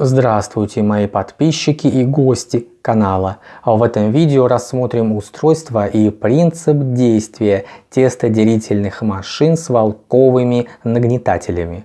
Здравствуйте мои подписчики и гости канала. В этом видео рассмотрим устройство и принцип действия тестоделительных машин с волковыми нагнетателями.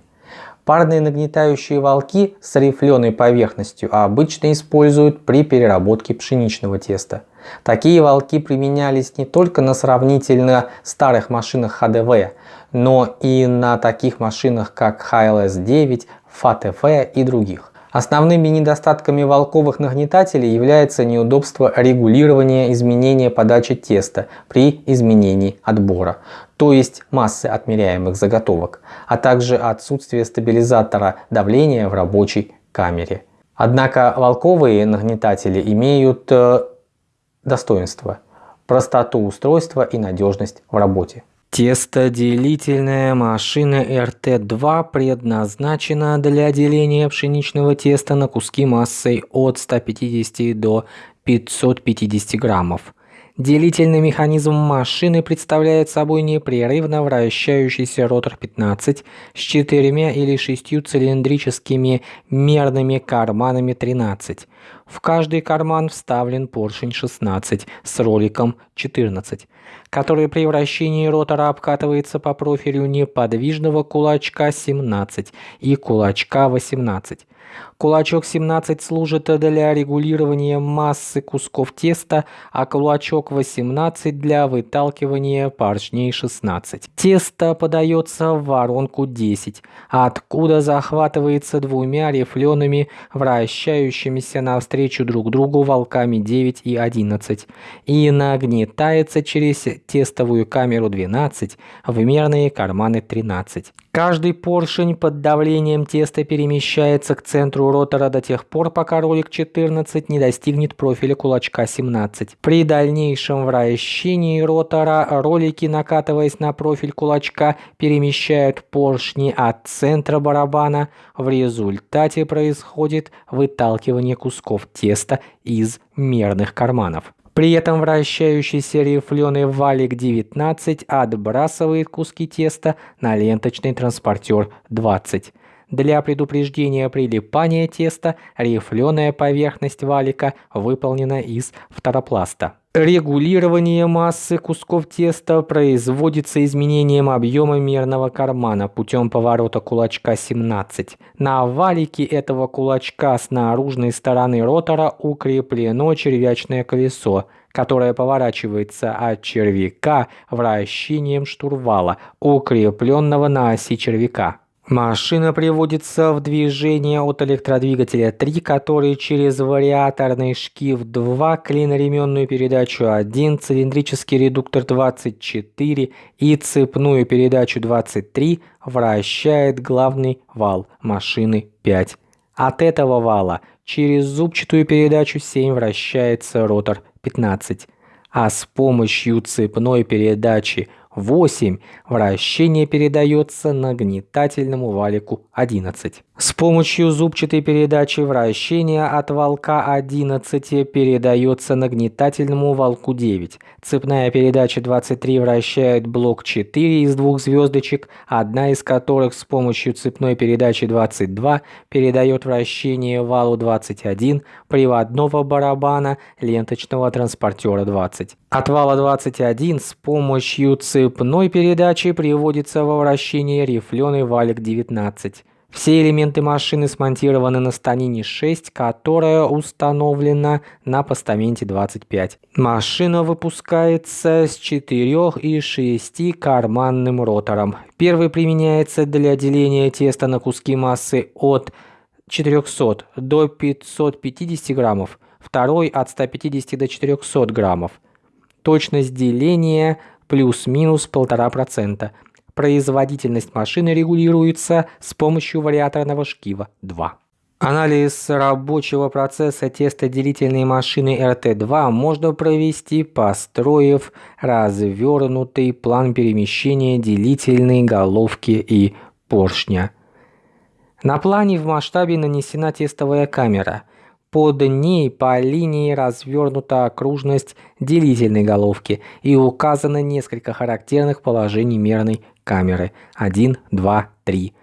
Парные нагнетающие волки с рифленой поверхностью обычно используют при переработке пшеничного теста. Такие волки применялись не только на сравнительно старых машинах ХДВ, но и на таких машинах как HLS-9, FATF и других. Основными недостатками волковых нагнетателей является неудобство регулирования изменения подачи теста при изменении отбора, то есть массы отмеряемых заготовок, а также отсутствие стабилизатора давления в рабочей камере. Однако волковые нагнетатели имеют э, достоинства, простоту устройства и надежность в работе. Тестоделительная машина РТ-2 предназначена для деления пшеничного теста на куски массой от 150 до 550 граммов. Делительный механизм машины представляет собой непрерывно вращающийся ротор 15 с четырьмя или шестью цилиндрическими мерными карманами 13. В каждый карман вставлен поршень 16 с роликом 14 который при вращении ротора обкатывается по профилю неподвижного кулачка 17 и кулачка 18. Кулачок 17 служит для регулирования массы кусков теста, а кулачок 18 для выталкивания поршней 16. Тесто подается в воронку 10, откуда захватывается двумя рифлеными, вращающимися навстречу друг другу волками 9 и 11 и нагнетается через тестовую камеру 12 в мерные карманы 13. Каждый поршень под давлением теста перемещается к центру ротора до тех пор, пока ролик 14 не достигнет профиля кулачка 17. При дальнейшем вращении ротора ролики, накатываясь на профиль кулачка, перемещают поршни от центра барабана. В результате происходит выталкивание кусков теста из мерных карманов. При этом вращающийся рифленый валик 19 отбрасывает куски теста на ленточный транспортер 20. Для предупреждения прилипания теста рифленая поверхность валика выполнена из фторопласта. Регулирование массы кусков теста производится изменением объема мерного кармана путем поворота кулачка 17. На валике этого кулачка с наружной стороны ротора укреплено червячное колесо, которое поворачивается от червяка вращением штурвала, укрепленного на оси червяка. Машина приводится в движение от электродвигателя 3, который через вариаторный шкив 2, клиноременную передачу 1, цилиндрический редуктор 24 и цепную передачу 23 вращает главный вал машины 5. От этого вала через зубчатую передачу 7 вращается ротор 15, а с помощью цепной передачи 8 вращение передается нагнетательному валику 11. С помощью зубчатой передачи вращения от волка 11 передается нагнетательному волку 9. Цепная передача 23 вращает блок 4 из двух звездочек, одна из которых с помощью цепной передачи 22 передает вращение валу 21 приводного барабана ленточного транспортера 20. От вала 21 с помощью цепной передачи приводится во вращение рифленый валик 19. Все элементы машины смонтированы на станине 6, которая установлена на постаменте 25. Машина выпускается с 4 и 6 карманным ротором. Первый применяется для деления теста на куски массы от 400 до 550 граммов, второй от 150 до 400 граммов. Точность деления плюс-минус 1,5%. Производительность машины регулируется с помощью вариаторного шкива 2. Анализ рабочего процесса тестоделительной машины RT2 можно провести, построив развернутый план перемещения делительной головки и поршня. На плане в масштабе нанесена тестовая камера – под ней по линии развернута окружность делительной головки и указано несколько характерных положений мерной камеры 1, 2, 3.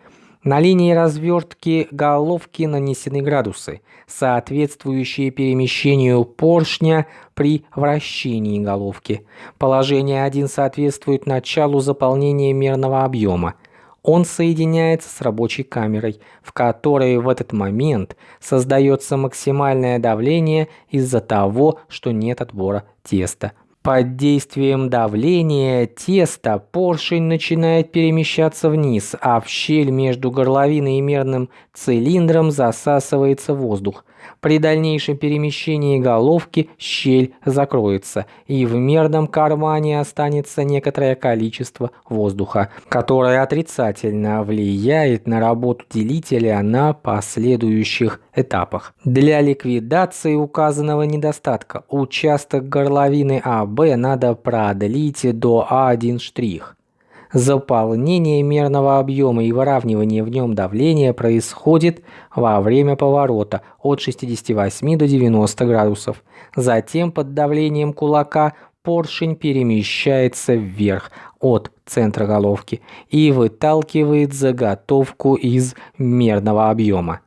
На линии развертки головки нанесены градусы, соответствующие перемещению поршня при вращении головки. Положение 1 соответствует началу заполнения мерного объема. Он соединяется с рабочей камерой, в которой в этот момент создается максимальное давление из-за того, что нет отбора теста. Под действием давления теста поршень начинает перемещаться вниз, а в щель между горловиной и мерным цилиндром засасывается воздух. При дальнейшем перемещении головки щель закроется, и в мерном кармане останется некоторое количество воздуха, которое отрицательно влияет на работу делителя на последующих этапах. Для ликвидации указанного недостатка участок горловины АБ надо продлить до А1 штрих. Заполнение мерного объема и выравнивание в нем давления происходит во время поворота от 68 до 90 градусов. Затем под давлением кулака поршень перемещается вверх от центра головки и выталкивает заготовку из мерного объема.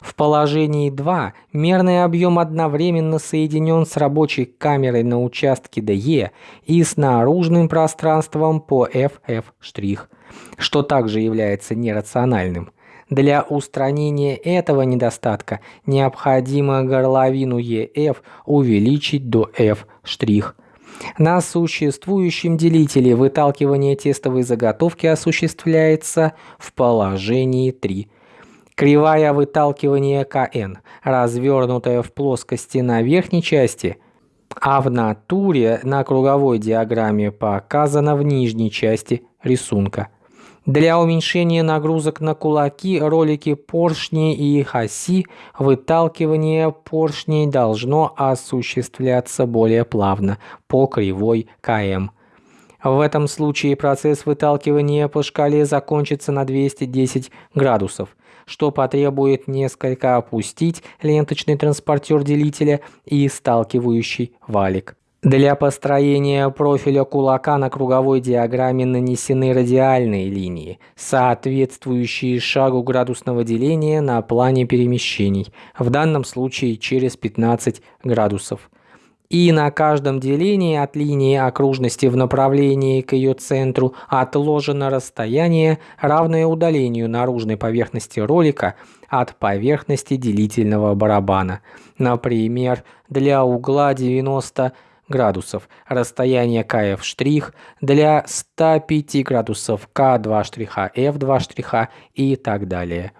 В положен'ии 2 мерный объем одновременно соединен с рабочей камерой на участке DE и с наружным пространством по FF', что также является нерациональным. Для устранения этого недостатка необходимо горловину EF увеличить до F'. На существующем делителе выталкивание тестовой заготовки осуществляется в положении 3. Кривая выталкивания КН, развернутая в плоскости на верхней части, а в натуре на круговой диаграмме показана в нижней части рисунка. Для уменьшения нагрузок на кулаки, ролики поршней и их оси выталкивание поршней должно осуществляться более плавно по кривой КМ. В этом случае процесс выталкивания по шкале закончится на 210 градусов, что потребует несколько опустить ленточный транспортер делителя и сталкивающий валик. Для построения профиля кулака на круговой диаграмме нанесены радиальные линии, соответствующие шагу градусного деления на плане перемещений, в данном случае через 15 градусов и на каждом делении от линии окружности в направлении к ее центру отложено расстояние, равное удалению наружной поверхности ролика от поверхности делительного барабана. Например, для угла 90 градусов расстояние КФ для 105 градусов К2 штриха, F2 штриха и так далее.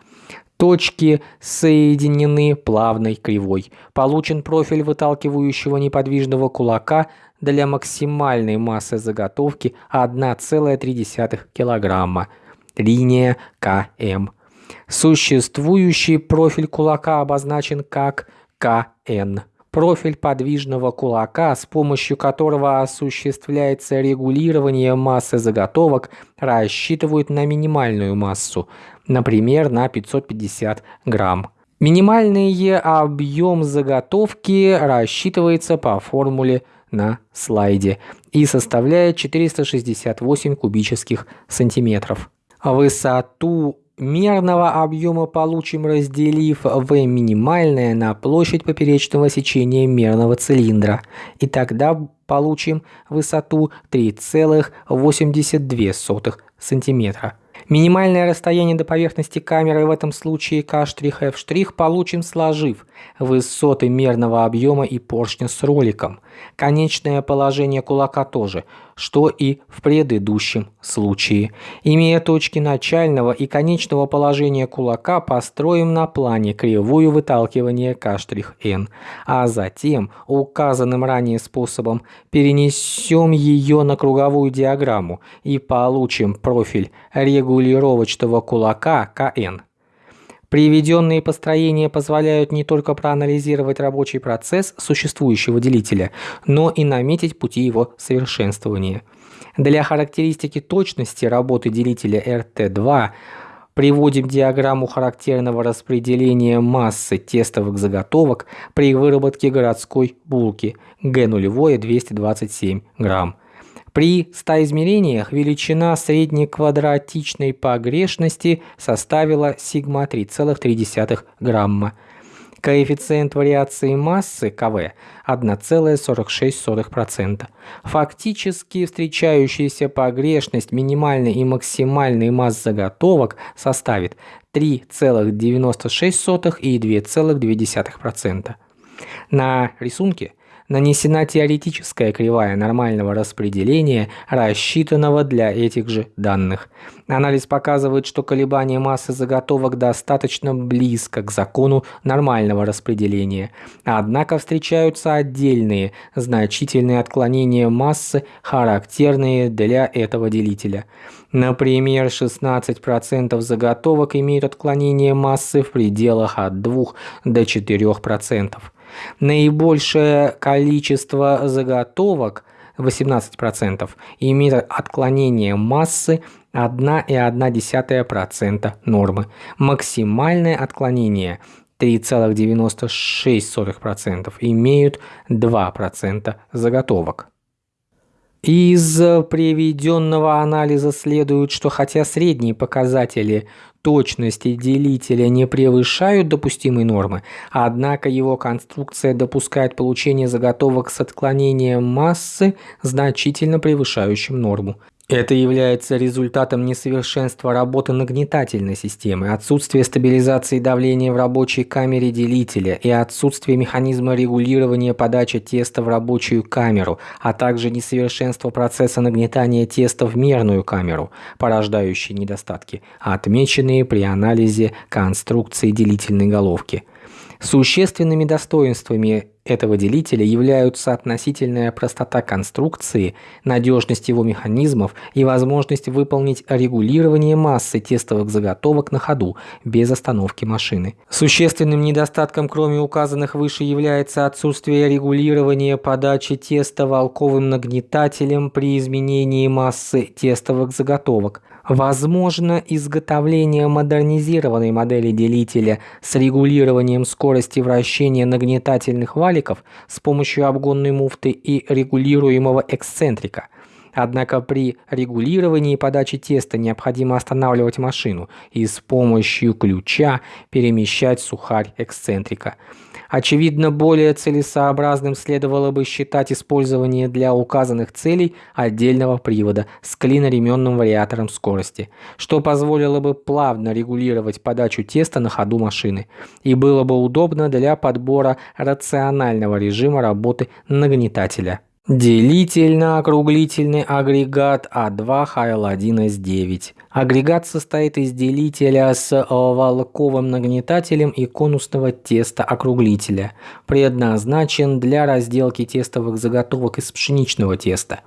Точки соединены плавной кривой. Получен профиль выталкивающего неподвижного кулака для максимальной массы заготовки 1,3 кг. Линия КМ. Существующий профиль кулака обозначен как КН профиль подвижного кулака, с помощью которого осуществляется регулирование массы заготовок, рассчитывают на минимальную массу, например, на 550 грамм. Минимальный объем заготовки рассчитывается по формуле на слайде и составляет 468 кубических сантиметров. Высоту мерного объема получим, разделив V минимальное на площадь поперечного сечения мерного цилиндра. И тогда получим высоту 3,82 сантиметра. Минимальное расстояние до поверхности камеры в этом случае K', получим сложив высоты мерного объема и поршня с роликом. Конечное положение кулака тоже, что и в предыдущем случае. Имея точки начального и конечного положения кулака, построим на плане кривую выталкивания K', а затем указанным ранее способом перенесем ее на круговую диаграмму и получим профиль регулировочного кулака КН. Приведенные построения позволяют не только проанализировать рабочий процесс существующего делителя, но и наметить пути его совершенствования. Для характеристики точности работы делителя RT2 приводим диаграмму характерного распределения массы тестовых заготовок при выработке городской булки Г0 227 грамм. При 100 измерениях величина среднеквадратичной погрешности составила сигма 3,3 грамма. Коэффициент вариации массы КВ 1,46%. Фактически встречающаяся погрешность минимальной и максимальной масс заготовок составит 3,96 и 2,2%. На рисунке нанесена теоретическая кривая нормального распределения, рассчитанного для этих же данных. Анализ показывает, что колебание массы заготовок достаточно близко к закону нормального распределения, однако встречаются отдельные значительные отклонения массы, характерные для этого делителя. Например, 16% заготовок имеют отклонение массы в пределах от 2 до 4%. Наибольшее количество заготовок 18% имеет отклонение массы 1,1% нормы. Максимальное отклонение 3,96% имеют 2% заготовок. Из приведенного анализа следует, что хотя средние показатели точности делителя не превышают допустимой нормы, однако его конструкция допускает получение заготовок с отклонением массы, значительно превышающим норму. Это является результатом несовершенства работы нагнетательной системы, отсутствия стабилизации давления в рабочей камере делителя и отсутствия механизма регулирования подачи теста в рабочую камеру, а также несовершенства процесса нагнетания теста в мерную камеру, порождающие недостатки, отмеченные при анализе конструкции делительной головки. Существенными достоинствами этого делителя являются относительная простота конструкции, надежность его механизмов и возможность выполнить регулирование массы тестовых заготовок на ходу без остановки машины. Существенным недостатком, кроме указанных выше, является отсутствие регулирования подачи теста волковым нагнетателем при изменении массы тестовых заготовок. Возможно изготовление модернизированной модели делителя с регулированием скорости вращения нагнетательных валиков с помощью обгонной муфты и регулируемого эксцентрика. Однако при регулировании подачи теста необходимо останавливать машину и с помощью ключа перемещать сухарь эксцентрика. Очевидно, более целесообразным следовало бы считать использование для указанных целей отдельного привода с клиноременным вариатором скорости, что позволило бы плавно регулировать подачу теста на ходу машины и было бы удобно для подбора рационального режима работы нагнетателя. Делительно-округлительный агрегат А2 ХЛ1С9. Агрегат состоит из делителя с волковым нагнетателем и конусного теста округлителя. Предназначен для разделки тестовых заготовок из пшеничного теста.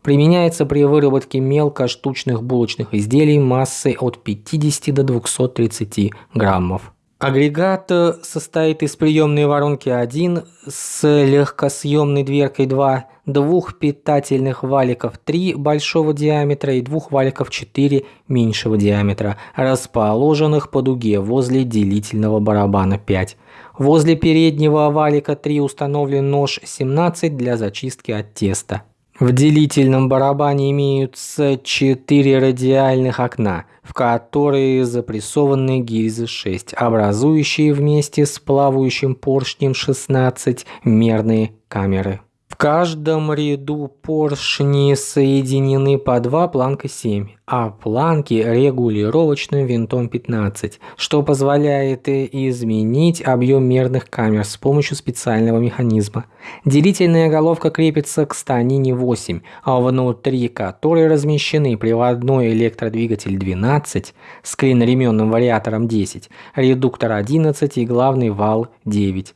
Применяется при выработке мелко-штучных булочных изделий массой от 50 до 230 граммов. Агрегат состоит из приемной воронки 1 с легкосъемной дверкой 2, двух питательных валиков 3 большого диаметра и двух валиков 4 меньшего диаметра, расположенных по дуге возле делительного барабана 5. Возле переднего валика 3 установлен нож 17 для зачистки от теста. В делительном барабане имеются четыре радиальных окна, в которые запрессованы гильзы 6, образующие вместе с плавающим поршнем 16 мерные камеры. В каждом ряду поршни соединены по два планка 7, а планки регулировочным винтом 15, что позволяет изменить объем мерных камер с помощью специального механизма. Делительная головка крепится к станине 8, а внутри которой размещены приводной электродвигатель 12 с клиноременным вариатором 10, редуктор 11 и главный вал 9.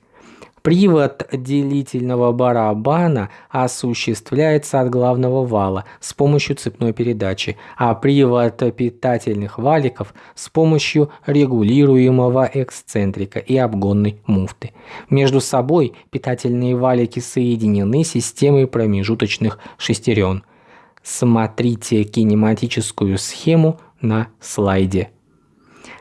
Привод делительного барабана осуществляется от главного вала с помощью цепной передачи, а привод питательных валиков с помощью регулируемого эксцентрика и обгонной муфты. Между собой питательные валики соединены системой промежуточных шестерен. Смотрите кинематическую схему на слайде.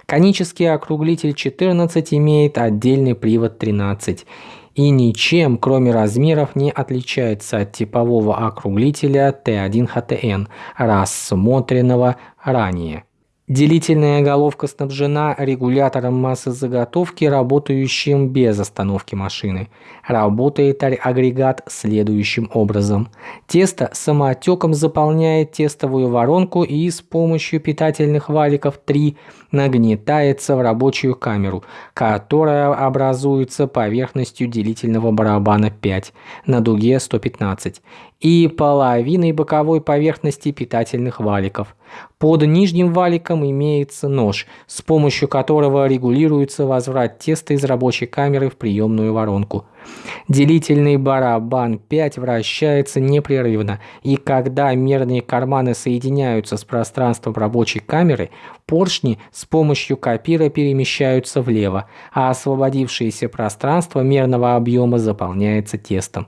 Конический округлитель 14 имеет отдельный привод 13 и ничем, кроме размеров, не отличается от типового округлителя Т1ХТН, рассмотренного ранее. Делительная головка снабжена регулятором массы заготовки, работающим без остановки машины. Работает агрегат следующим образом. Тесто самоотеком заполняет тестовую воронку и с помощью питательных валиков 3 нагнетается в рабочую камеру, которая образуется поверхностью делительного барабана 5 на дуге 115 и половиной боковой поверхности питательных валиков. Под нижним валиком имеется нож, с помощью которого регулируется возврат теста из рабочей камеры в приемную воронку. Делительный барабан 5 вращается непрерывно, и когда мерные карманы соединяются с пространством рабочей камеры, поршни с помощью копира перемещаются влево, а освободившееся пространство мерного объема заполняется тестом.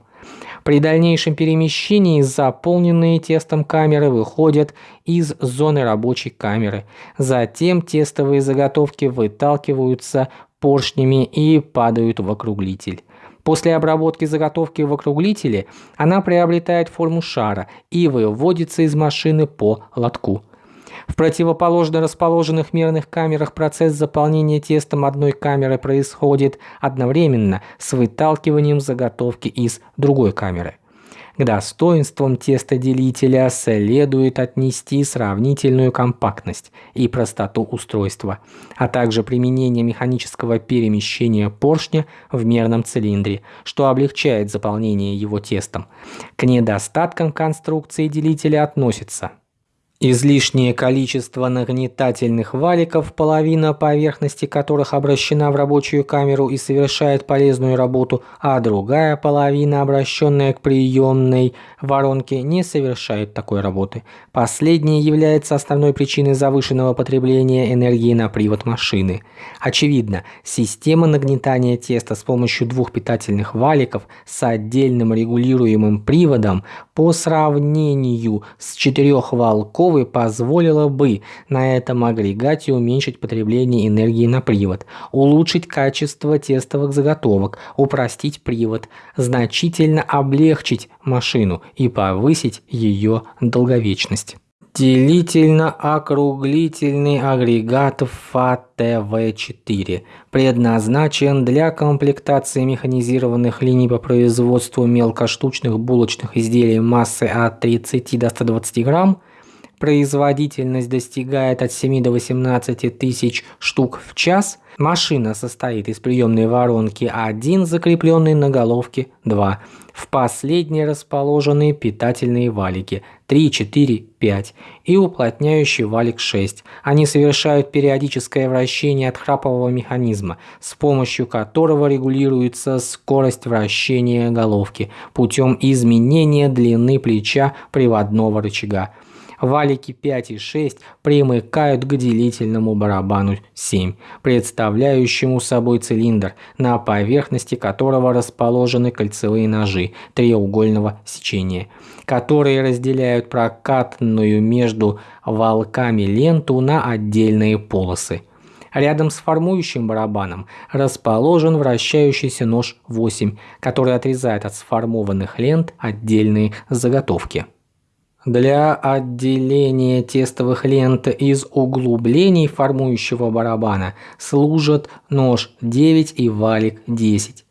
При дальнейшем перемещении заполненные тестом камеры выходят из зоны рабочей камеры. Затем тестовые заготовки выталкиваются поршнями и падают в округлитель. После обработки заготовки в округлителе она приобретает форму шара и выводится из машины по лотку. В противоположно расположенных мерных камерах процесс заполнения тестом одной камеры происходит одновременно с выталкиванием заготовки из другой камеры. К достоинствам тестоделителя следует отнести сравнительную компактность и простоту устройства, а также применение механического перемещения поршня в мерном цилиндре, что облегчает заполнение его тестом. К недостаткам конструкции делителя относятся Излишнее количество нагнетательных валиков, половина поверхности которых обращена в рабочую камеру и совершает полезную работу, а другая половина, обращенная к приемной воронке, не совершает такой работы. Последнее является основной причиной завышенного потребления энергии на привод машины. Очевидно, система нагнетания теста с помощью двух питательных валиков с отдельным регулируемым приводом по сравнению с четырехвалковой Петровой позволило бы на этом агрегате уменьшить потребление энергии на привод, улучшить качество тестовых заготовок, упростить привод, значительно облегчить машину и повысить ее долговечность. Делительно-округлительный агрегат ФАТВ-4 предназначен для комплектации механизированных линий по производству мелкоштучных булочных изделий массы от 30 до 120 грамм производительность достигает от 7 до 18 тысяч штук в час, машина состоит из приемной воронки 1, закрепленной на головке 2, в последней расположены питательные валики 3, 4, 5 и уплотняющий валик 6. Они совершают периодическое вращение отхрапового механизма, с помощью которого регулируется скорость вращения головки путем изменения длины плеча приводного рычага валики 5 и 6 примыкают к делительному барабану 7, представляющему собой цилиндр, на поверхности которого расположены кольцевые ножи треугольного сечения, которые разделяют прокатанную между валками ленту на отдельные полосы. Рядом с формующим барабаном расположен вращающийся нож 8, который отрезает от сформованных лент отдельные заготовки. Для отделения тестовых лент из углублений формующего барабана служат нож 9 и валик 10.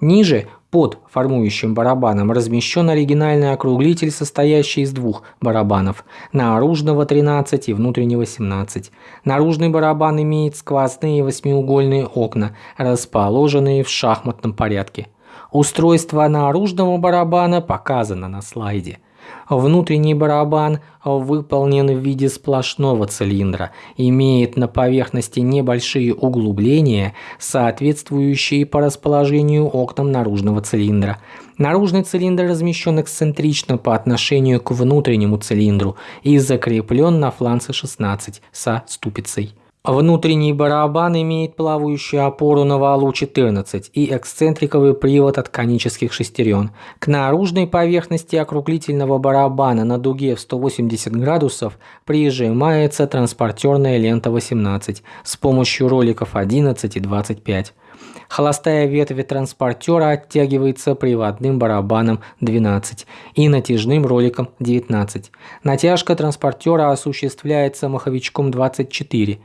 Ниже под формующим барабаном размещен оригинальный округлитель, состоящий из двух барабанов, наружного 13 и внутреннего 17. Наружный барабан имеет сквозные восьмиугольные окна, расположенные в шахматном порядке. Устройство наружного барабана показано на слайде. Внутренний барабан выполнен в виде сплошного цилиндра, имеет на поверхности небольшие углубления, соответствующие по расположению окнам наружного цилиндра. Наружный цилиндр размещен эксцентрично по отношению к внутреннему цилиндру и закреплен на фланце 16 со ступицей. Внутренний барабан имеет плавающую опору на валу 14 и эксцентриковый привод от конических шестерен. К наружной поверхности округлительного барабана на дуге в 180 градусов прижимается транспортерная лента 18 с помощью роликов 11 и 25. Холостая ветвь транспортера оттягивается приводным барабаном 12 и натяжным роликом 19. Натяжка транспортера осуществляется маховичком 24.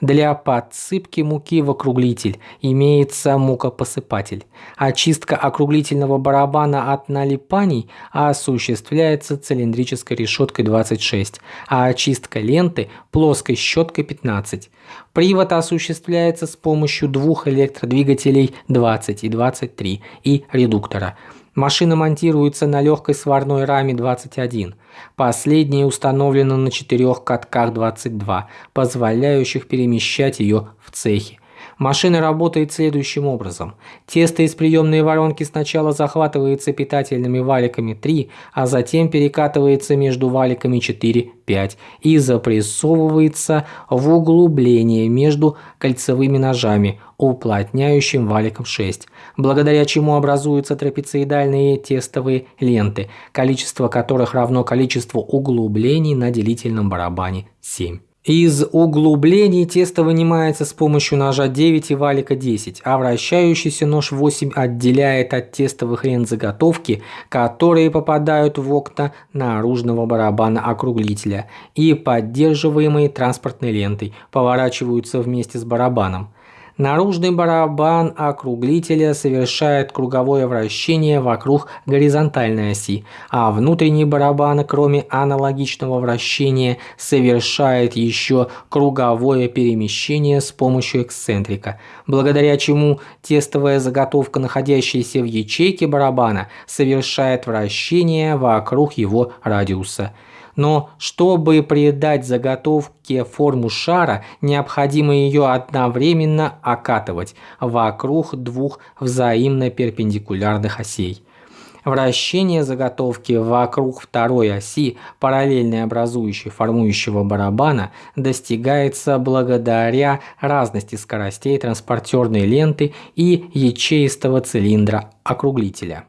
Для подсыпки муки в округлитель имеется мукопосыпатель. Очистка округлительного барабана от налипаний осуществляется цилиндрической решеткой 26, а очистка ленты плоской щеткой 15. Привод осуществляется с помощью двух электродвигателей 20 и 23 и редуктора – Машина монтируется на легкой сварной раме 21. Последняя установлена на четырех катках 22, позволяющих перемещать ее в цехе. Машина работает следующим образом. Тесто из приемной воронки сначала захватывается питательными валиками 3, а затем перекатывается между валиками 4, 5 и запрессовывается в углубление между кольцевыми ножами, уплотняющим валиком 6, благодаря чему образуются трапециидальные тестовые ленты, количество которых равно количеству углублений на делительном барабане 7. Из углублений тесто вынимается с помощью ножа 9 и валика 10, а вращающийся нож 8 отделяет от тестовых лент заготовки, которые попадают в окна наружного барабана округлителя и поддерживаемые транспортной лентой поворачиваются вместе с барабаном. Наружный барабан округлителя совершает круговое вращение вокруг горизонтальной оси, а внутренний барабан, кроме аналогичного вращения, совершает еще круговое перемещение с помощью эксцентрика, благодаря чему тестовая заготовка, находящаяся в ячейке барабана, совершает вращение вокруг его радиуса – но чтобы придать заготовке форму шара, необходимо ее одновременно окатывать вокруг двух взаимно перпендикулярных осей. Вращение заготовки вокруг второй оси, параллельной образующей формующего барабана, достигается благодаря разности скоростей транспортерной ленты и ячеистого цилиндра округлителя.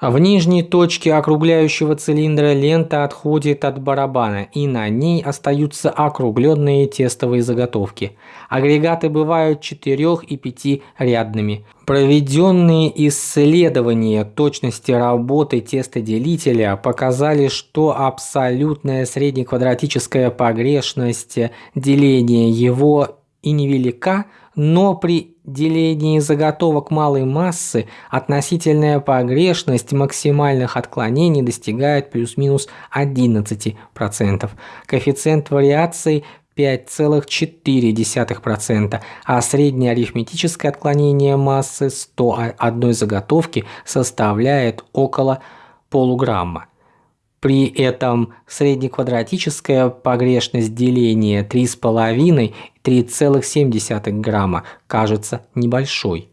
В нижней точке округляющего цилиндра лента отходит от барабана, и на ней остаются округленные тестовые заготовки. Агрегаты бывают четырех- и пятирядными. Проведенные исследования точности работы тестоделителя показали, что абсолютная среднеквадратическая погрешность деления его и невелика, но при делении заготовок малой массы относительная погрешность максимальных отклонений достигает плюс-минус 11%. Коэффициент вариации 5,4%, а среднее арифметическое отклонение массы 101 заготовки составляет около полуграмма. При этом среднеквадратическая погрешность деления 3,5-3,7 грамма кажется небольшой.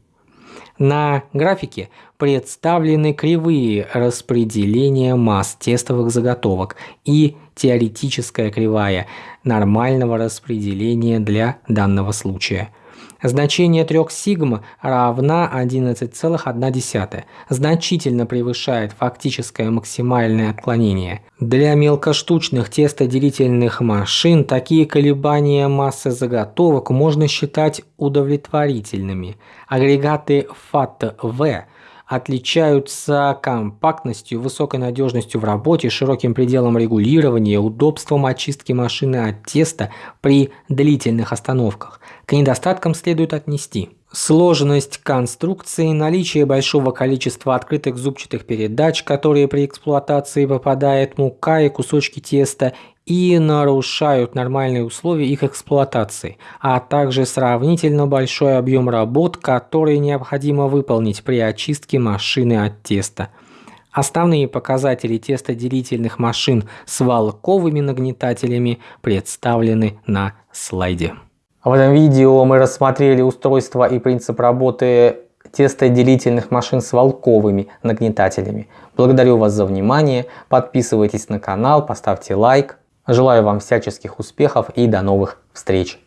На графике представлены кривые распределения масс тестовых заготовок и теоретическая кривая нормального распределения для данного случая – Значение 3 сигма равна 11,1, значительно превышает фактическое максимальное отклонение. Для мелкоштучных тестоделительных машин такие колебания массы заготовок можно считать удовлетворительными. Агрегаты FAT-V отличаются компактностью, высокой надежностью в работе, широким пределом регулирования, удобством очистки машины от теста при длительных остановках. К недостаткам следует отнести сложность конструкции, наличие большого количества открытых зубчатых передач, которые при эксплуатации попадает мука и кусочки теста и нарушают нормальные условия их эксплуатации, а также сравнительно большой объем работ, которые необходимо выполнить при очистке машины от теста. Основные показатели тестоделительных машин с волковыми нагнетателями представлены на слайде. В этом видео мы рассмотрели устройство и принцип работы тестоделительных машин с волковыми нагнетателями. Благодарю вас за внимание, подписывайтесь на канал, поставьте лайк. Желаю вам всяческих успехов и до новых встреч!